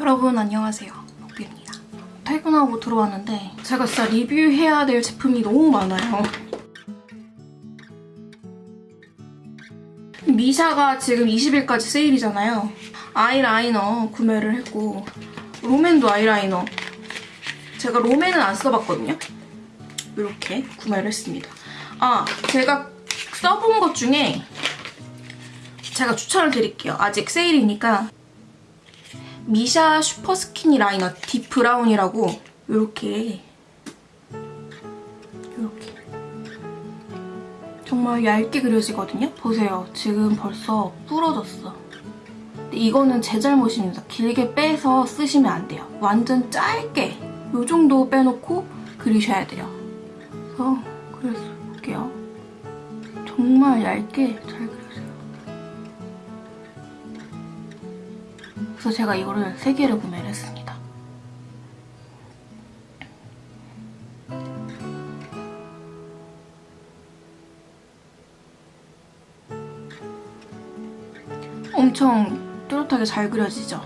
여러분 안녕하세요. 먹비입니다. 퇴근하고 들어왔는데 제가 진짜 리뷰해야 될 제품이 너무 많아요. 미샤가 지금 20일까지 세일이잖아요. 아이라이너 구매를 했고 롬앤도 아이라이너. 제가 롬앤은 안 써봤거든요. 이렇게 구매를 했습니다. 아 제가 써본 것 중에 제가 추천을 드릴게요. 아직 세일이니까 미샤 super skinny liner deep brown이라고 이렇게 이렇게 정말 얇게 그려지거든요? 보세요. 지금 벌써 부러졌어. 근데 이거는 제 잘못입니다. 길게 빼서 쓰시면 안 돼요. 완전 짧게 이 정도 빼놓고 그리셔야 돼요. 그래서 그래서 볼게요. 정말 얇게 잘 그려져요. 그래서 제가 이거를 3개를 구매를 했습니다. 엄청 뚜렷하게 잘 그려지죠?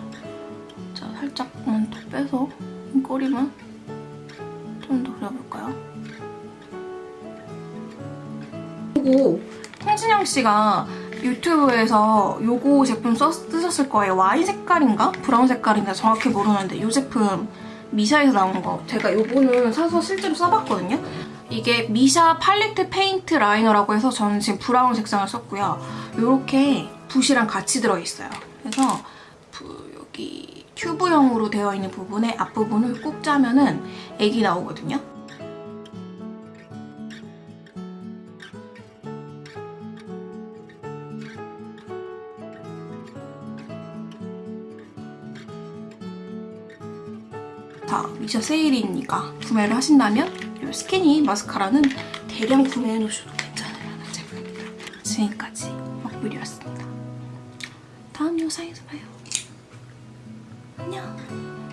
자, 살짝만 더 빼서 이 꼬리만 좀 더 그려볼까요? 요거 홍진영 씨가 유튜브에서 요거 제품 써, 쓰셨을 거예요. 와인 색깔인가? 브라운 색깔인가 정확히 모르는데 이 제품 미샤에서 나온 거 제가 요거는 사서 실제로 써봤거든요. 이게 미샤 palette paint liner라고 해서 저는 지금 브라운 색상을 썼고요. 이렇게 붓이랑 같이 들어있어요. 그래서 부- 여기 튜브형으로 되어 있는 부분에 앞부분을 꾹 짜면은 액이 나오거든요. 자, 미샤 세일이니까 구매를 하신다면 이 스키니 마스카라는 대량 구매해 놓으셔도 괜찮으라는 제품입니다. 지금까지 먹뷰리였습니다. 다음 영상에서 봐요. 안녕.